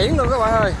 biển luôn các bạn ơi.